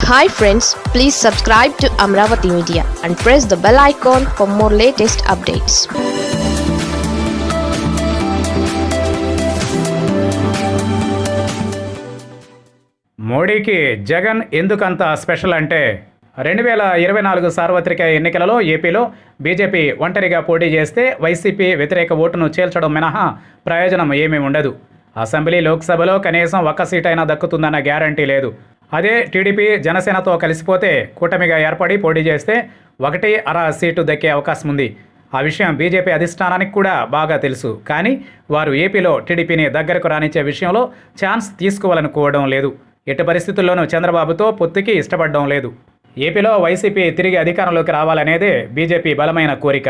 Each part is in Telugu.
Hi friends please subscribe to Amaravati media and press the bell icon for more latest updates మోడీకి జగన్ ఎందుకంత స్పెషల్ అంటే రెండు వేల ఇరవై నాలుగు సార్వత్రిక ఎన్నికలలో ఏపీలో బీజేపీ ఒంటరిగా పోటీ చేస్తే వైసీపీ వ్యతిరేక ఓటును చేల్చడం మినహా ప్రయోజనం ఏమీ ఉండదు. అసెంబ్లీ లోక్సభలో కనీసం ఒక్క సీటైనా దక్కుతుందన్న గ్యారంటీ లేదు. అదే టీడీపీ జనసేనతో కలిసిపోతే కూటమిగా ఏర్పడి పోటీ చేస్తే ఒకటి అర సీటు దక్కే అవకాశం ఉంది. ఆ విషయం బీజేపీ అధిష్టానానికి కూడా బాగా తెలుసు. కానీ వారు ఏపీలో టీడీపీని దగ్గరకు రానిచ్చే విషయంలో ఛాన్స్ తీసుకోవాలనుకోవడం లేదు. ఎట్టి పరిస్థితుల్లోనూ చంద్రబాబుతో పొత్తుకి ఇష్టపడడం లేదు. ఏపీలో వైసీపీ తిరిగి అధికారంలోకి రావాలనేదే బీజేపీ బలమైన కోరిక.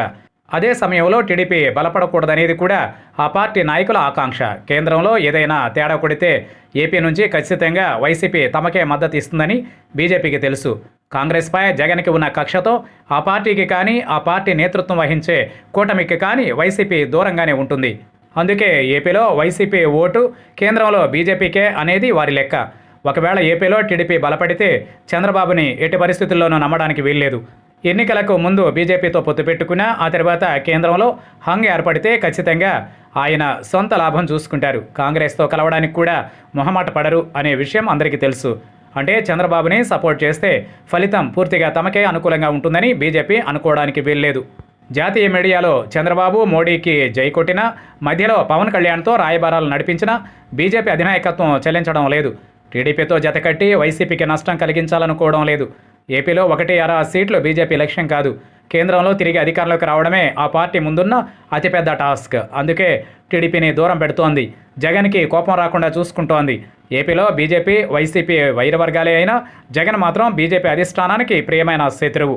అదే సమయంలో టీడీపీ బలపడకూడదనేది కూడా ఆ పార్టీ నాయకుల ఆకాంక్ష. కేంద్రంలో ఏదైనా తేడా కొడితే ఏపీ నుంచి ఖచ్చితంగా వైసీపీ తమకే మద్దతు ఇస్తుందని బీజేపీకి తెలుసు. కాంగ్రెస్పై జగన్కి ఉన్న కక్షతో ఆ పార్టీకి కానీ ఆ పార్టీ నేతృత్వం వహించే కూటమికి కానీ వైసీపీ దూరంగానే ఉంటుంది. అందుకే ఏపీలో వైసీపీ ఓటు కేంద్రంలో బీజేపీకే అనేది వారి లెక్క. ఒకవేళ ఏపీలో టీడీపీ బలపడితే చంద్రబాబుని ఎట్టి పరిస్థితుల్లోనూ నమ్మడానికి వీల్లేదు. ఎన్నికలకు ముందు బీజేపీతో పొత్తు పెట్టుకున్నా ఆ తర్వాత కేంద్రంలో హంగ్ ఏర్పడితే ఖచ్చితంగా ఆయన సొంత లాభం చూసుకుంటారు. కాంగ్రెస్తో కలవడానికి కూడా మొహమాట పడరు అనే విషయం అందరికీ తెలుసు. అంటే చంద్రబాబుని సపోర్ట్ చేస్తే ఫలితం పూర్తిగా తమకే అనుకూలంగా ఉంటుందని బీజేపీ అనుకోవడానికి వీల్లేదు. జాతీయ మీడియాలో చంద్రబాబు మోడీకి జై కొట్టినా మధ్యలో పవన్ కళ్యాణ్తో రాయబారాలు నడిపించినా బీజేపీ అధినాయకత్వం చెల్లించడం లేదు. టీడీపీతో జతకట్టి వైసీపీకి నష్టం కలిగించాలనుకోవడం లేదు. ఏపీలో ఒకటి అర సీట్లు బీజేపీ లక్ష్యం కాదు. కేంద్రంలో తిరిగి అధికారంలోకి రావడమే ఆ పార్టీ ముందున్న అతిపెద్ద టాస్క్. అందుకే టీడీపీని దూరం పెడుతోంది. జగన్కి కోపం రాకుండా చూసుకుంటోంది. ఏపీలో బీజేపీ వైసీపీ వైరవర్గాలే అయినా జగన్ మాత్రం బీజేపీ అధిష్టానానికి ప్రియమైన శత్రువు.